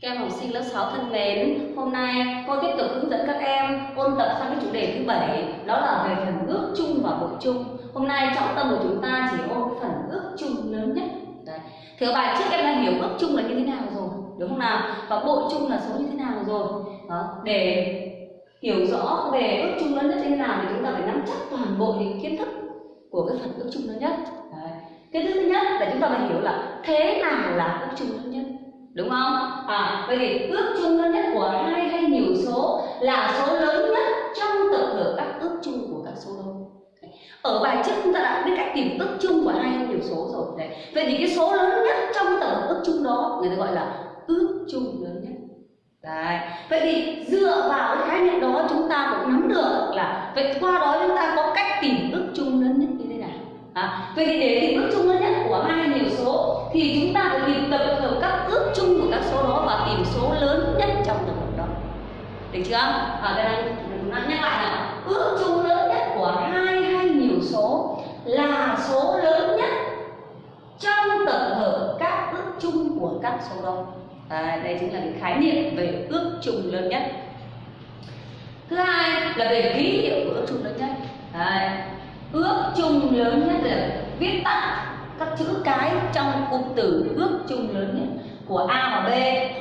Các em học sinh lớp 6 thân mến, hôm nay cô tiếp tục hướng dẫn các em ôn tập sang cái chủ đề thứ bảy, đó là về phần ước chung và bội chung. Hôm nay trọng tâm của chúng ta chỉ ôn cái phần ước chung lớn nhất. Đấy. Thì ở bài trước em đã hiểu ước chung là như thế nào rồi, đúng không nào? Và bội chung là số như thế nào rồi. Đó. Để hiểu rõ về ước chung lớn nhất như thế nào thì chúng ta phải nắm chắc toàn bộ những kiến thức của cái phần ước chung lớn nhất. Đấy. Cái thứ nhất là chúng ta phải hiểu là thế nào là ước chung lớn nhất đúng không? À vậy thì ước chung lớn nhất của hai hay nhiều số là số lớn nhất trong tập hợp các ước chung của các số đôi ở bài trước chúng ta đã biết cách tìm ước chung của hai hay nhiều số rồi. Đấy. Vậy thì cái số lớn nhất trong tập hợp ước chung đó, người ta gọi là ước chung lớn nhất. Đấy. Vậy thì dựa vào cái khái niệm đó, chúng ta cũng nắm được là, vậy qua đó chúng ta có cách tìm ước chung lớn nhất như thế nào. À, vậy thì để tìm ước chung lớn nhất của hai nhiều số thì chúng ta phải tìm tập hợp các ước chung của các số đó và tìm số lớn nhất trong tập hợp đó. Được chưa? Ở đây đang nhắc lại là ước chung lớn nhất của hai hay nhiều số là số lớn nhất trong tập hợp các ước chung của các số đó. À, đây chính là cái khái niệm về ước chung lớn nhất. Thứ hai là về ký hiệu của ước chung lớn nhất. Đấy ước chung lớn nhất là viết tắt các chữ cái trong cụm từ ước chung lớn nhất của A và B.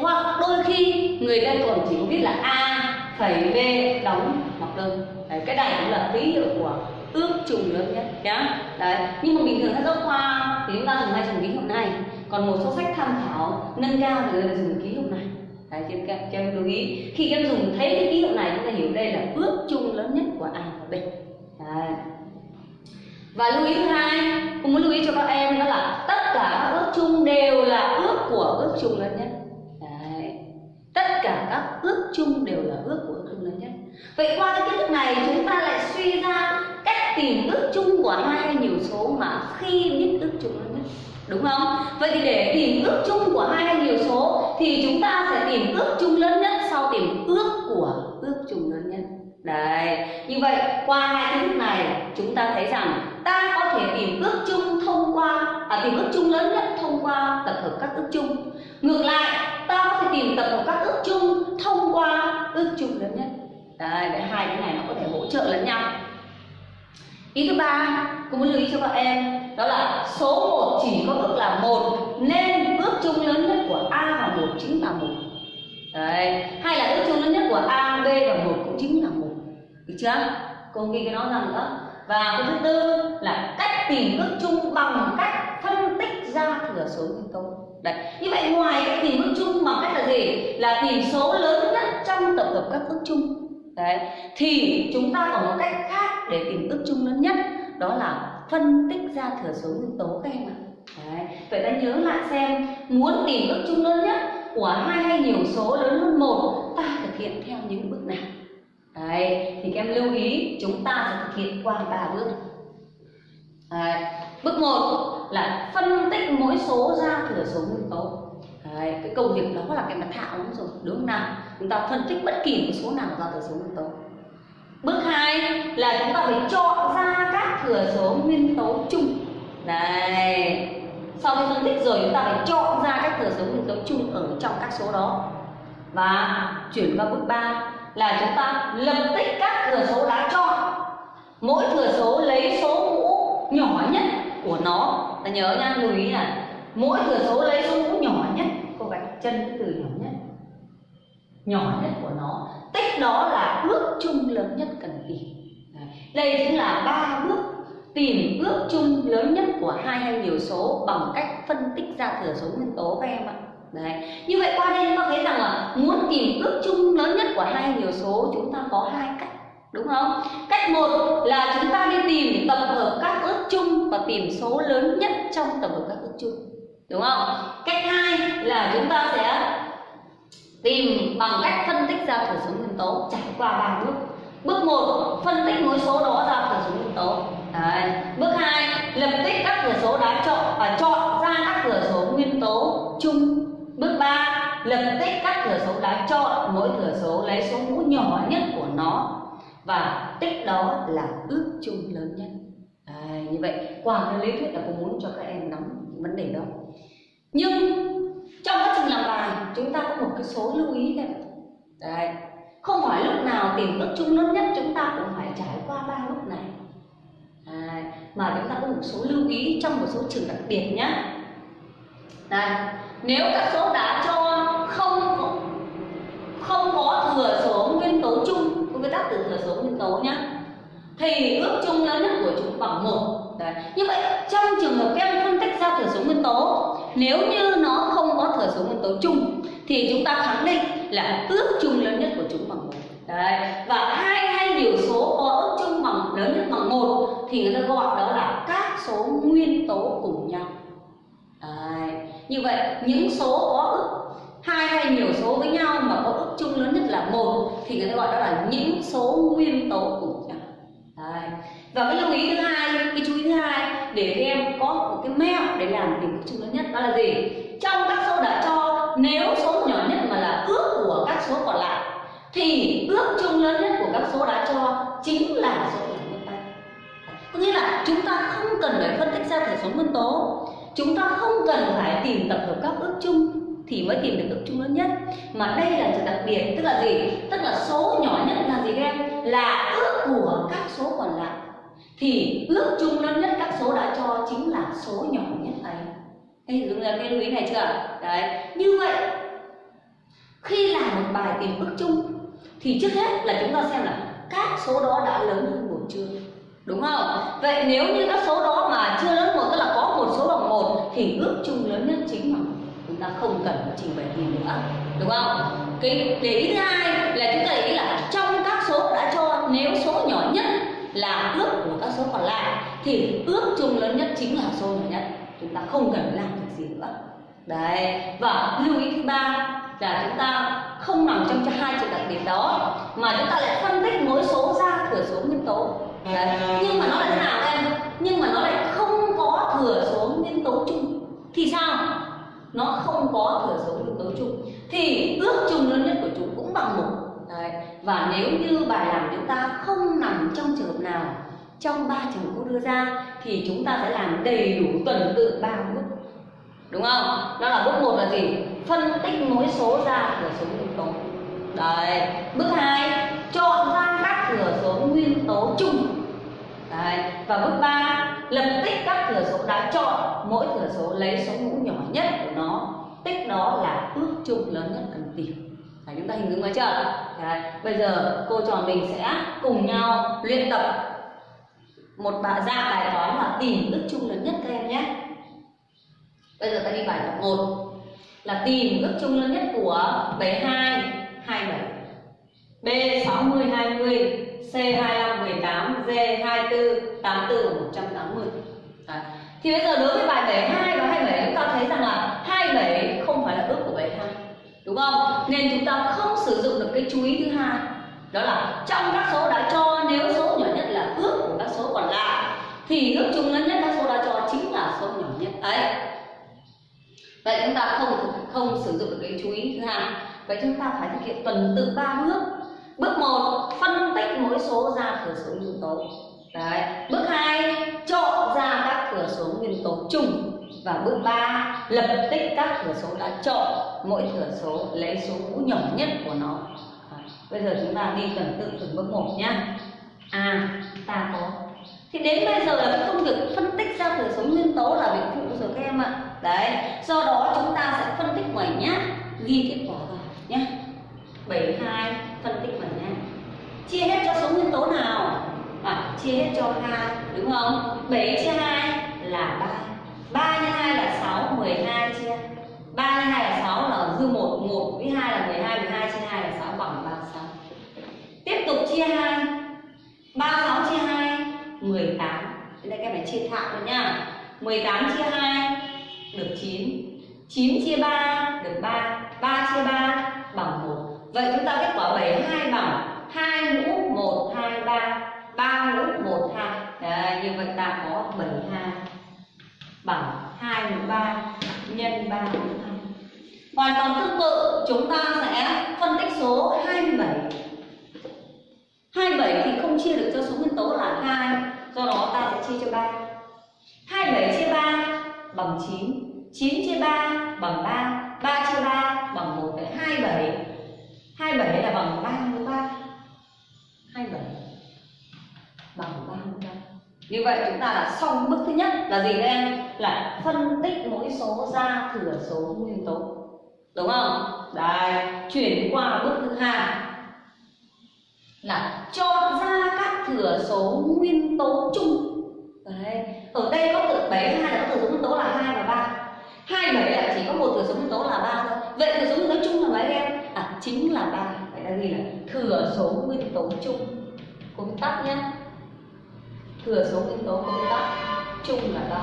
Hoặc đôi khi người ta còn chỉ biết là A phẩy B đóng hoặc đơn. Đấy, cái này cũng là ký hiệu của ước chung lớn nhất nhá. Đấy nhưng mà bình thường sách giáo khoa thì chúng ta dùng hay dùng ký hiệu này còn một số sách tham khảo nâng cao thì người ta dùng ký hiệu này. Đấy cho các em lưu ý. Khi các em dùng thấy cái ký hiệu này chúng ta hiểu đây là ước chung lớn nhất của A và B. Đấy và lưu ý thứ hai cũng muốn lưu ý cho các em đó là tất cả các ước chung đều là ước của ước chung lớn nhất. Đấy. tất cả các ước chung đều là ước của ước chung lớn nhất. Vậy qua cái kiến thức này, chúng ta lại suy ra cách tìm ước chung của hai hay nhiều số mà khi biết ước chung lớn nhất. Đúng không? Vậy thì để tìm ước chung của hai hay nhiều số thì chúng ta sẽ tìm ước chung lớn nhất sau tìm ước ước chung lớn nhất Đấy, như vậy qua hai kiến thức này chúng ta thấy rằng ta có thể tìm ước chung thông qua à, tìm ước chung lớn nhất thông qua tập hợp các ước chung. Ngược lại, ta có thể tìm tập hợp các ước chung thông qua ước chung lớn nhất. Đấy, để hai cái này nó có thể hỗ trợ lẫn nhau. Ý thứ ba, cũng muốn lưu ý cho các em đó là số 1 chỉ có ước là một nên ước chung lớn nhất của A và một chính là một. Đấy, hay là ước chung lớn nhất của A, B và một cũng chính là một được chưa cô ghi cái nó rằng nữa và cái thứ tư là cách tìm ước chung bằng cách ra thừa số nguyên tố đấy. Như vậy ngoài cách tìm ước chung bằng cách là gì? Là tìm số lớn nhất trong tập hợp các ước chung. Đấy. Thì chúng ta còn một cách khác để tìm ước chung lớn nhất đó là phân tích ra thừa số nguyên tố các em ạ. Đấy. Vậy ta nhớ lại xem muốn tìm ước chung lớn nhất của hai hay nhiều số lớn hơn một ta thực hiện theo những bước nào? Đấy, thì các em lưu ý chúng ta sẽ thực hiện qua ba bước. Đấy, bước một là phân tích mỗi số ra thừa số nguyên tố. Đấy, cái công việc đó là cái mặt thạo lắm rồi, đúng không nào? Chúng ta phân tích bất kỳ một số nào ra thừa số nguyên tố. Bước 2 là chúng ta phải chọn ra các thừa số nguyên tố chung. này, Sau khi phân tích rồi chúng ta phải chọn ra các thừa số nguyên tố chung ở trong các số đó. Và chuyển qua bước 3 là chúng ta lập tích các thừa số đã chọn mỗi thừa số lấy số mũ nhỏ nhất của nó. Ta nhớ nha, lưu ý là mỗi thừa số lấy số mũ nhỏ nhất, cô gạch chân cái từ nhỏ nhất nhỏ nhất của nó. Tích đó là ước chung lớn nhất cần tìm. Đây chính là ba bước tìm ước chung lớn nhất của hai hay nhiều số bằng cách phân tích ra thừa số nguyên tố các em ạ. Đấy. Như vậy qua đây chúng ta thấy rằng là muốn tìm ước chung lớn nhất của hai nhiều số, chúng ta có hai cách, đúng không? Cách một là chúng ta đi tìm tập hợp các ước chung và tìm số lớn nhất trong tập hợp các ước chung đúng không? Cách hai là chúng ta sẽ tìm bằng cách phân tích ra thừa số nguyên tố trải qua ba bước. Bước 1 phân tích mỗi số đó ra thừa số nguyên tố. Đấy. Bước 2 lập tích các thừa số đã chọn và chọn ra các thừa số nguyên tố chung Bước 3 lập tích các thừa số đã chọn mỗi thừa số lấy số mũ nhỏ nhất của nó và tích đó là ước chung lớn nhất. À, như vậy quả cái lý thuyết là cô muốn cho các em nắm vấn đề đó. Nhưng trong quá trình làm bài chúng ta có một cái số lưu ý này. đấy không phải lúc nào tìm ước chung lớn nhất chúng ta cũng phải trải qua ba lúc này đấy. mà chúng ta có một số lưu ý trong một số trường đặc biệt nhé đây nếu các số đã cho không không có thừa số nguyên tố chung có cái tác từ thừa số nguyên tố nhé thì ước chung lớn nhất của chúng bằng một Đấy. Như vậy, trong trường hợp các em phân tích ra thừa số nguyên tố, Nếu như nó không có thừa số nguyên tố chung, Thì chúng ta khẳng định là ước chung lớn nhất của chúng bằng một Đấy. Và hai hay nhiều số có ước chung bằng lớn nhất bằng một Thì người ta gọi đó là các số nguyên tố cùng nhau Đấy. Như vậy, những số có ước, hai hay nhiều số với nhau mà có ước chung lớn nhất là một thì người ta gọi đó là những số nguyên tố cùng và cái lưu ý thứ hai cái chú ý thứ hai, để các em có một cái mẹo để làm tìm ước chung lớn nhất, đó là gì? Trong các số đã cho, nếu số nhỏ nhất mà là ước của các số còn lại, thì ước chung lớn nhất của các số đã cho chính là số nhỏ nhất đây có nghĩa là chúng ta không cần phải phân tích ra thể số nguyên tố, chúng ta không cần phải tìm tập hợp các ước chung thì mới tìm được ước chung lớn nhất. Mà đây là sự đặc biệt, tức là gì? Tức là số nhỏ nhất là gì các em? Là ước của các số còn lại thì ước chung lớn nhất các số đã cho chính là số nhỏ nhất ấy. Đây đúng là cái lưu ý này chưa? Đấy, như vậy, khi làm một bài tìm ước chung, thì trước hết là chúng ta xem là các số đó đã lớn hơn một chưa, đúng không? Vậy nếu như các số đó mà chưa lớn một, tức là có một số bằng một, thì ước chung lớn nhất chính là chúng ta không cần phải trình bày gì nữa, đúng không? Cái để ý thứ hai là chúng ta ý là trong các số đã cho, nếu số nhỏ nhất là ước của các số còn lại, thì ước chung lớn nhất chính là số nhỏ nhất. Chúng ta không cần làm việc gì nữa. Đấy, và lưu ý thứ ba là chúng ta không nằm trong hai trường đặc biệt đó, mà chúng ta lại phân tích mỗi số ra thừa số nguyên tố. Đấy. nhưng mà nó lại thế nào em? Nhưng mà nó lại không có thừa số nguyên tố chung. Thì sao? Nó không có thừa số nguyên tố chung. Thì ước chung lớn nhất của chúng cũng bằng một và nếu như bài làm chúng ta không nằm trong trường hợp nào, trong ba trường hợp cô đưa ra, thì chúng ta sẽ làm đầy đủ tuần tự ba bước. Đúng không? Đó là bước một là gì? Phân tích mỗi số ra thừa số nguyên tố. Đấy. Bước hai, chọn ra các thừa số nguyên tố chung. Đấy. Và bước ba, lập tích các thừa số đã chọn, mỗi thừa số lấy số mũ nhỏ nhất của nó. Tích đó là ước chung lớn nhất cần tìm. Đấy, chúng ta hình dung ra chưa? Đấy, bây giờ cô trò mình sẽ cùng nhau luyện tập một bài ra dạ bài toán là tìm ước chung lớn nhất các em nhé. Bây giờ ta đi bài tập 1 là tìm ước chung lớn nhất của 72 27 B 60 20 C 25 18 D 24 84 180 Đấy. Thì bây giờ đối với bài 72 và 27 chúng ta thấy rằng là 27 không phải là ước của 72 Đúng không? Nên chúng ta không sử dụng được cái chú ý thứ hai Đó là trong các số đã cho, nếu số nhỏ nhất là ước của các số còn lại, Thì ước chung lớn nhất các số đã cho chính là số nhỏ nhất ấy Vậy chúng ta không không sử dụng được cái chú ý thứ hai Vậy chúng ta phải thực hiện tuần tự ba bước Bước 1 phân tích mỗi số ra thừa số nguyên tố. Đấy. Bước 2 chọn ra các thừa số nguyên tố chung và bước 3 lập tích các thừa số đã chọn mỗi thừa số lấy số mũ nhỏ nhất của nó. À, bây giờ chúng ta đi tuần tự từng bước một nhé À, ta có. Thì đến bây giờ là cái công việc phân tích ra thừa số nguyên tố là việc phụ rồi các em ạ. Đấy, do đó chúng ta sẽ phân tích ngoài nhá, ghi kết quả vào nhé. 72 phân tích vào nhé chia hết cho số nguyên tố nào? À, chia hết cho hai đúng không? 7 chia 2 là 3 3 nhân 2 là 6 12 chia. 3 nhân 2 là 6 là dư 1 1 với 2 là 12 12 chia 2 là 6 bằng 36 tiếp tục chia 2 36 chia 2 18 Thế đây các bạn chia thẳng rồi nhá. 18 chia 2 được 9 9 chia 3 được 3 3 chia 3 bằng 1 Vậy chúng ta kết quả 72 bằng 2 mũ 1, 2, 3 3 mũ 1, 2 Đấy, như vậy ta có 72 bằng 2 mũ 3 nhân 3 mũ 2. Hoàn toàn tương tự, chúng ta sẽ phân tích số 27. 27 thì không chia được cho số nguyên tố là 2, do đó ta sẽ chia cho 3. 27 chia 3 bằng 9, 9 chia 3 bằng 3, 3 chia 3 bằng 1 đấy 27. 27 là bằng 3 mũ 3. 27 bằng như vậy chúng ta đã xong bước thứ nhất là gì đây em? Là phân tích mỗi số ra thừa số nguyên tố. Đúng không? Đây, chuyển qua bước thứ hai. Là chọn ra các thừa số nguyên tố chung. Đấy, ở đây có từ bảy hai là có thừa số nguyên tố là hai và ba. Hai bảy là chỉ có một thừa số nguyên tố là ba thôi. Vậy thừa số nguyên tố chung là mấy em? À chính là ba. Vậy là gì là thừa số nguyên tố chung. Cùng tắt nhé thừa số nguyên tố công tắc chung là ba.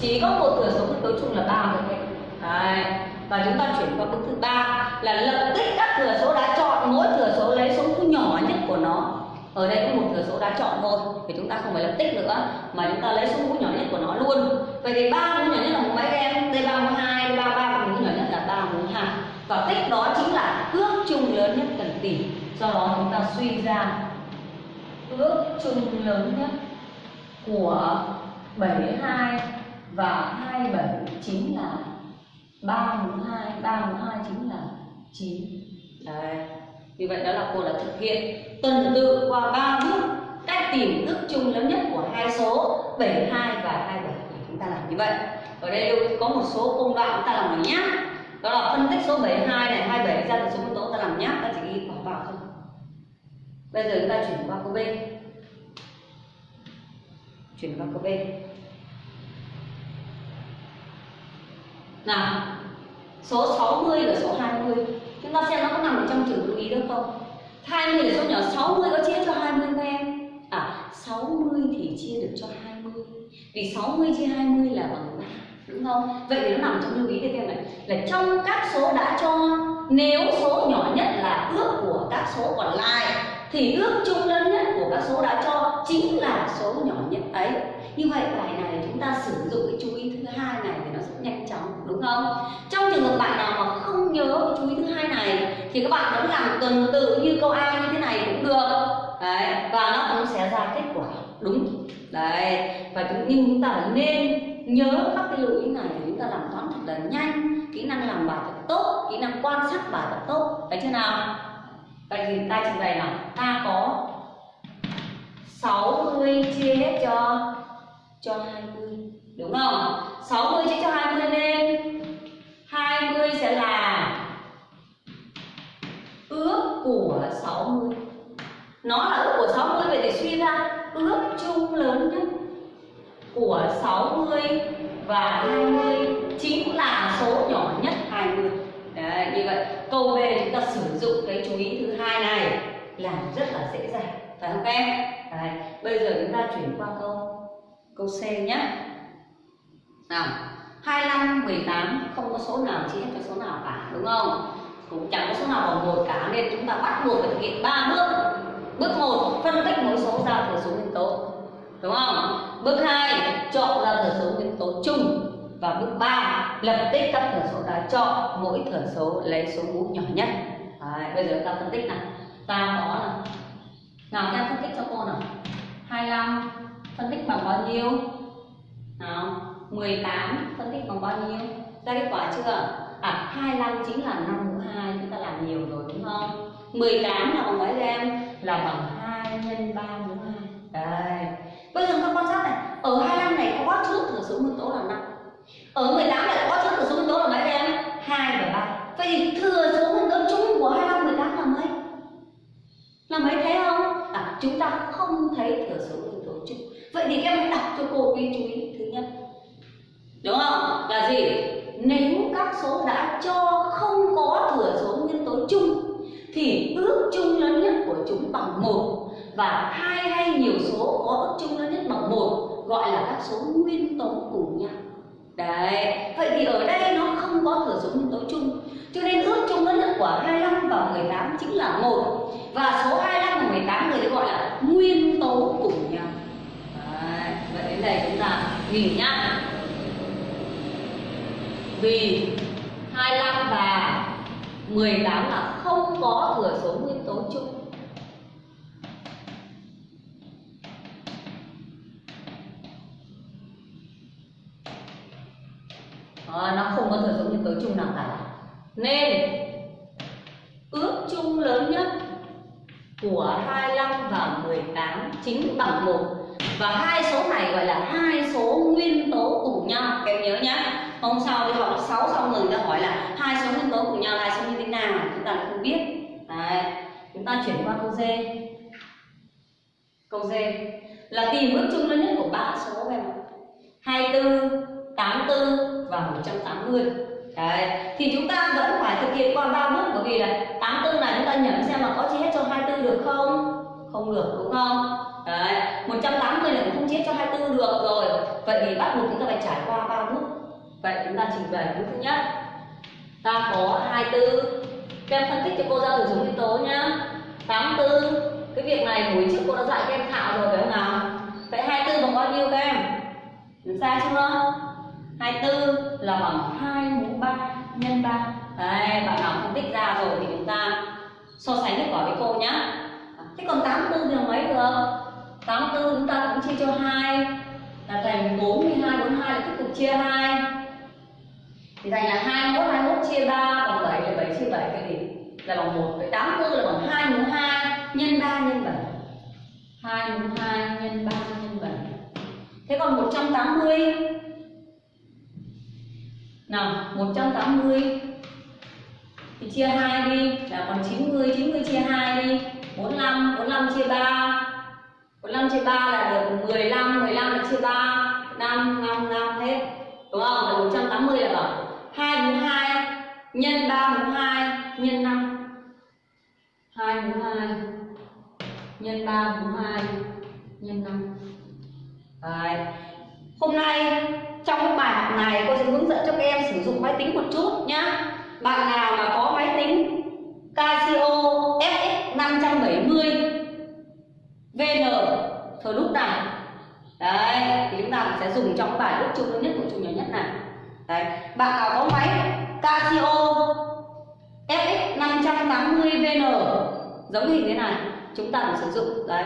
Chỉ có một thừa số nguyên tố chung là ba thôi đấy. Và chúng ta chuyển qua bước thứ ba là lập tích các thừa số đã chọn, mỗi thừa số lấy số mũ nhỏ nhất của nó. Ở đây có một thừa số đã chọn thôi, thì chúng ta không phải lập tích nữa, mà chúng ta lấy số mũ nhỏ nhất của nó luôn. Vậy thì ba mũ nhỏ nhất là mũ mấy em? D ba mũ hai, d ba ba mũ nhỏ nhất là ba mũ hai. Và tích đó chính là ước chung lớn nhất cần tìm. do đó chúng ta suy ra ước chung lớn nhất của 72 và 27 chính là 32, 32 chính là 9. Đấy. Như vậy đó là cô đã thực hiện tuần tự qua 3 bước cách tìm ước chung lớn nhất của hai số 72 và 27 chúng ta làm như vậy. Ở đây có một số công đoạn chúng ta làm nhé. Đó là phân tích số 72 này 27 ra từ số nguyên tố ta làm nháp ta chỉ ghi bỏ vào thôi. Bây giờ chúng ta chuyển qua câu B chuyển qua câu B. Nào, số 60 và số 20 chúng ta xem nó có nằm trong trường lưu ý được không? 20 là số nhỏ 60 có chia cho 20 không em? À 60 thì chia được cho 20 vì 60 chia 20 là bằng 3 đúng không? Vậy thì nó nằm trong lưu ý cho em này là trong các số đã cho, nếu số nhỏ nhất là ước của các số còn lại, thì ước chung lớn nhất của các số đã cho chính là số nhỏ nhất ấy. Như vậy bài này chúng ta sử dụng cái chú ý thứ hai này thì nó sẽ nhanh chóng, đúng không? Trong trường hợp bạn nào mà không nhớ cái chú ý thứ hai này, thì các bạn vẫn làm tuần tự như câu a như thế này cũng được. Đấy, và nó cũng sẽ ra kết quả, đúng. Đấy, và chúng, nhưng chúng ta nên nhớ các cái lưu ý này để chúng ta làm toán thật là nhanh, kỹ năng làm bài thật tốt, kỹ năng quan sát bài thật tốt. Đấy chưa nào? Vậy thì ta trình bày nào? Ta 60 chia hết cho cho 20 đúng không? 60 chia cho 20 nên 20 sẽ là ước của 60 nó là ước của 60 vậy thì suy ra ước chung lớn nhất của 60 và 20 chính là số nhỏ nhất 20 Đấy, như vậy. Câu B chúng ta sử dụng cái chú ý thứ hai này làm rất là dễ dàng phải không các em? Đấy, bây giờ chúng ta chuyển qua câu câu C nhé nào 25 18 không có số nào chia cho số nào cả đúng không? Cũng chẳng có số nào bằng một cả nên chúng ta bắt buộc phải thực hiện ba bước. Bước một phân tích mỗi số ra thừa số nguyên tố đúng không? Bước hai chọn ra thừa số nguyên tố chung. Và bước 3 lập tích các thừa số đã chọn mỗi thừa số lấy số mũ nhỏ nhất. Đấy, bây giờ ta phân tích nào. Ta có là nào, em phân tích cho cô nào. 25 phân tích bằng bao nhiêu? Nào 18 phân tích bằng bao nhiêu? Ra kết quả chưa? À 25 chính là 5 mũ 2 chúng ta làm nhiều rồi, đúng không? 18 là bằng mấy em? Là bằng 2 nhân 3 mũ 2 đây bây giờ chúng ta quan sát này, ở 25 này có trước thừa số nguyên tố là 5 ở 18 này có trước thừa số nguyên tố là mấy em 2 và 3 vậy thì thừa số nguyên tố chung của 25 18 là mấy là mấy thấy không à chúng ta không thấy thừa số nguyên tố chung vậy thì các em hãy đọc cho cô ghi chú ý thứ nhất. Đúng không? Là gì? Nếu các số đã cho không có thừa số nguyên tố chung, thì ước chung lớn nhất của chúng bằng một, và hai hay nhiều số có ước chung lớn nhất bằng một, gọi là các số nguyên tố cùng nhau. Đấy, vậy thì ở đây nó không có thừa số nguyên tố chung, cho nên ước chung lớn nhất của 25 và 18 chính là một, và số 25 và 18 người gọi là nguyên tố cùng nhau vậy đây chúng ta nghỉ nhá. Vì 25 và 18 là không có thừa số nguyên tố chung. À, nó không có thừa số nguyên tố chung nào cả. Nên ước chung lớn nhất của 25 và 18 chính bằng một và hai số này gọi là hai số nguyên tố cùng nhau các em nhớ nhé hôm sau đi học lớp 6 xong rồi người ta hỏi là hai số nguyên tố cùng nhau là hai số như thế nào chúng ta không biết Đấy. chúng ta chuyển qua câu D câu D là tìm ước chung lớn nhất của ba số các em ạ 24 84 và 180 Đấy. Thì chúng ta vẫn phải thực hiện qua ba bước, bởi vì là 84 này chúng ta nhẩm xem là có chia hết cho 24 được không? Không được đúng không? Đấy. 180 này cũng không chia cho 24 được rồi. Vậy thì bắt buộc chúng ta phải trải qua ba bước. Vậy chúng ta trình bày bước thứ nhất. Ta có 24. Các em phân tích cho cô ra từ số nguyên tố nhá. 84. Cái việc này buổi trước cô đã dạy các em thạo rồi phải không nào? Vậy 24 bằng bao nhiêu các em? Sai chưa? 24 là bằng 2 mũ 3 nhân 3 Đấy, bạn nào phân tích ra rồi thì chúng ta so sánh kết quả với cô nhá 84 chúng ta cũng chia cho 2 là thành 42, 42 là tiếp tục chia 2 thì thành là 21, 21 chia 3 bằng 7 là 7 chia 7 cái gì? Là bằng 1 Vậy 84 là bằng 2 mũ 2 nhân 3 nhân 7 2 mũ 2 nhân 3 nhân 7 Thế còn 180 nào 180 thì chia 2 đi. Là còn 90 90 chia 2 đi. 45 45 chia 3 45 chia 3 là được 15 15 là chia 3 5 5 5 hết. Đúng không? Là 180 là bằng 2 mũ 2 nhân 3 mũ 2 nhân 5 2 mũ 2 nhân 3 mũ 2 nhân 5 Đấy. Hôm nay, trong cái bài học này, cô sẽ hướng dẫn cho các em sử dụng máy tính một chút nhá. Bạn nào mà có máy tính Casio FX 570 VN thời lúc này. Đấy, thì chúng ta sẽ dùng trong bài ước chung lớn nhất của chung nhỏ nhất này. Đấy, bạn nào có máy Casio FX 580 VN giống hình thế này, chúng ta được sử dụng. Đấy,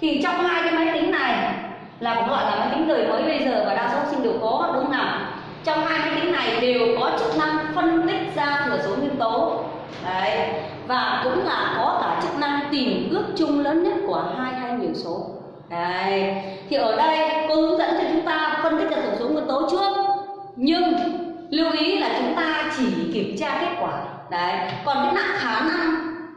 thì trong hai cái máy tính này là cũng gọi là máy tính đời mới bây giờ và đa số sinh đều có, đúng không nào? Trong hai máy tính này đều có chức năng phân tích ra thừa số nguyên tố. Đấy, và cũng là có cả chức năng tìm ước chung lớn nhất của hai hay nhiều số đấy. Thì ở đây cô hướng dẫn cho chúng ta phân tích ra tổng số nguyên tố trước. Nhưng lưu ý là chúng ta chỉ kiểm tra kết quả. Đấy. Còn cái nặng khả năng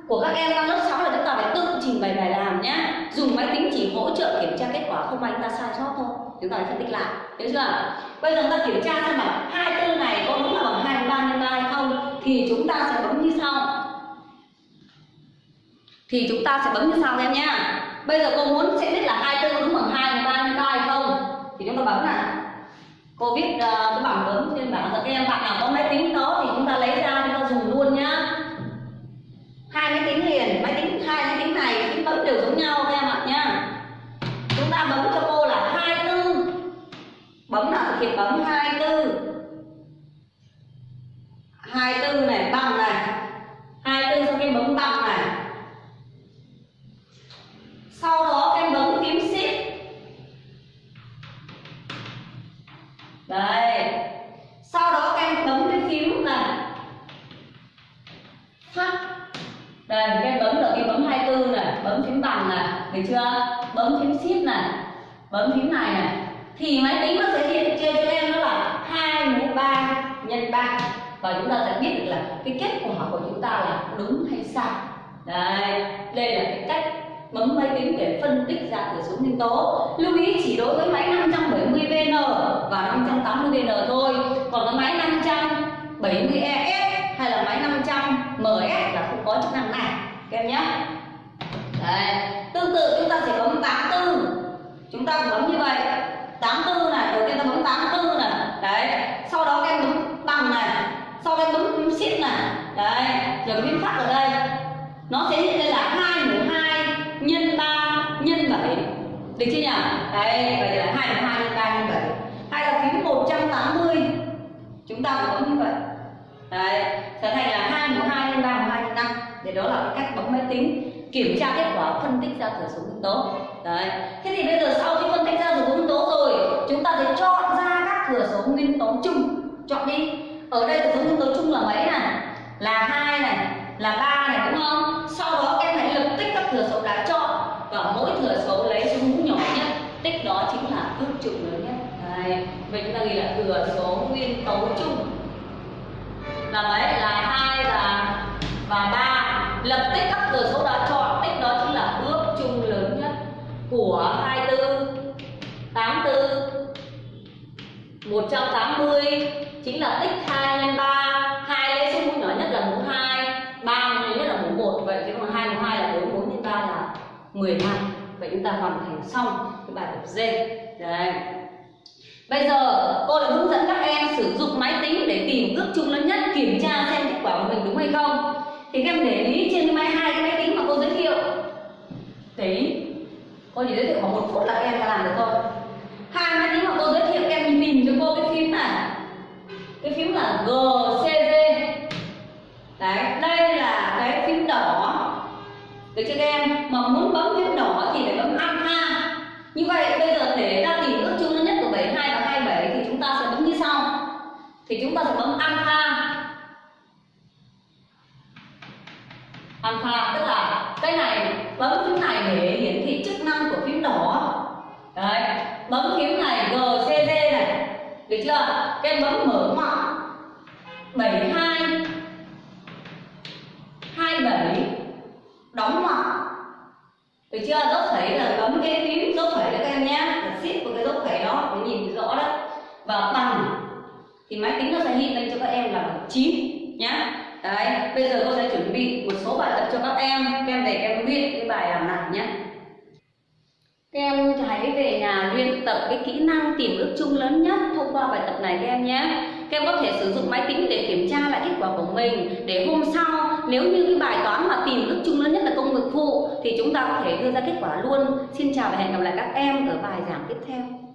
của các em đang lớp 6 là chúng ta phải tự trình bày bài làm nhé. Dùng máy tính chỉ hỗ trợ kiểm tra kết quả, không may chúng ta sai sót thôi. Chúng ta phải phân tích lại. Hiểu chưa? Bây giờ chúng ta kiểm tra xem là hai tư này có đúng là bằng hai ba nhân 3 hay không? Thì chúng ta sẽ bấm như sau. Thì chúng ta sẽ bấm như sau em nhé bây giờ cô muốn sẽ biết là hai tư đúng bằng hai ba nhân ba hay không? Thì chúng ta bấm này cô viết uh, cái bảng bấm trên bảng các em. Bạn nào có máy tính đó thì chúng ta lấy ra chúng ta dùng luôn nhá. Hai máy tính liền. Máy tính hai máy tính này tính bấm đều giống nhau các em ạ nhá. Chúng ta bấm cho cô là hai tư. Bấm là thực hiện bấm hai tư. Hai tư này bằng này. Đây. Sau đó các em bấm cái phím này phát. Đây, các em bấm được cái bấm 24 này bấm phím bằng này được chưa? Bấm phím shift này bấm phím này này thì máy tính nó sẽ hiện trên cho em đó là hai mũ ba nhân ba. Và chúng ta sẽ biết được là cái kết quả của chúng ta là đúng hay sai. Đây đây là cái cách bấm máy tính để phân tích ra thừa số nguyên tố. Lưu ý chỉ đối với máy 570 VN và 580 VN thôi. Còn cái máy 570 ES hay là máy 500 MS là không có chức năng này. Các em nhé. Đấy. tương tự chúng ta sẽ bấm 84 chúng ta bấm như vậy. 84 này, đầu tiên ta bấm 84 này. Đấy. Sau đó các em bấm bằng này. Sau đó bấm shift này. Đấy. Rồi phím phát ở đây. Nó sẽ hiện lên là 2 mũ được chưa nhỉ? Đấy vậy là 2 mũ 2 nhân 3 nhân 7 hay là phím 180 chúng ta cũng có như vậy. Đấy trở thành là 2 mũ 2 nhân 3 mũ 2 nhân 5 để đó là cái cách bấm máy tính, kiểm tra kết quả phân tích ra thừa số nguyên tố. Đấy. Thế thì bây giờ sau khi phân tích ra thừa số nguyên tố rồi, chúng ta sẽ chọn ra các thừa số nguyên tố chung. Chọn đi. Ở đây thừa số nguyên tố chung là mấy này? Là 2 này, là 3 này, đúng không? Sau đó em hãy lập tích các thừa số đã chọn và mỗi thừa số lấy số mũ nhỏ nhất, tích đó chính là ước chung lớn nhất. Đây. vậy chúng ta ghi là thừa số nguyên tấu chung là mấy là hai và và ba. Lập tích các thừa số đó chọn, tích đó chính là ước chung lớn nhất của 24 84 180 chính là tích 2 nhân 3 hai lấy số mũ nhỏ nhất là mũ 2 ba mũ nhỏ nhất là mũ 1 vậy chứ còn 2 mũ 2 là 4 4 nhân 3 là 15 hoàn thành xong cái bài tập D. Đây. Bây giờ cô đã hướng dẫn các em sử dụng máy tính để tìm ước chung lớn nhất, kiểm tra xem kết quả của mình đúng hay không. Thì các em để ý trên cái máy, hai cái máy tính mà cô giới thiệu. Để ý. Cô chỉ giới thiệu khoảng một phút là các em đã làm được thôi. Hai máy tính mà cô giới thiệu, các em nhìn cho cô cái phím này. Cái phím là GCD đấy, đây là cái phím đỏ. Được chưa các em mà muốn bấm phím đỏ thì phải bấm alpha như vậy, bây giờ để ra tìm ước chung lớn nhất của 72 và 27 thì chúng ta sẽ bấm như sau. Thì chúng ta sẽ bấm alpha. Alpha, tức là cái này, bấm phím này để hiển thị chức năng của phím đỏ. Đấy, bấm phím này gcd này. Được chưa? Các bấm mở ngoặc. 72 27 đóng ngoặc. Được chưa? Dấu phẩy là cái tím dốc phẩy đó các em nhé. Là shift của cái dốc phẩy đó để nhìn rõ đó. Và bằng thì máy tính nó sẽ hiện lên cho các em là bằng 9 nhá. Đấy, bây giờ cô sẽ chuẩn bị một số bài tập cho các em. Các em về, các em luyện cái bài làm này nhé các em hãy về nhà luyện tập cái kỹ năng tìm ước chung lớn nhất thông qua bài tập này các em nhé. Các em có thể sử dụng máy tính để kiểm tra lại kết quả của mình, để hôm sau nếu như cái bài toán mà tìm ước chung lớn nhất là công việc phụ thì chúng ta có thể đưa ra kết quả luôn. Xin chào và hẹn gặp lại các em ở bài giảng tiếp theo.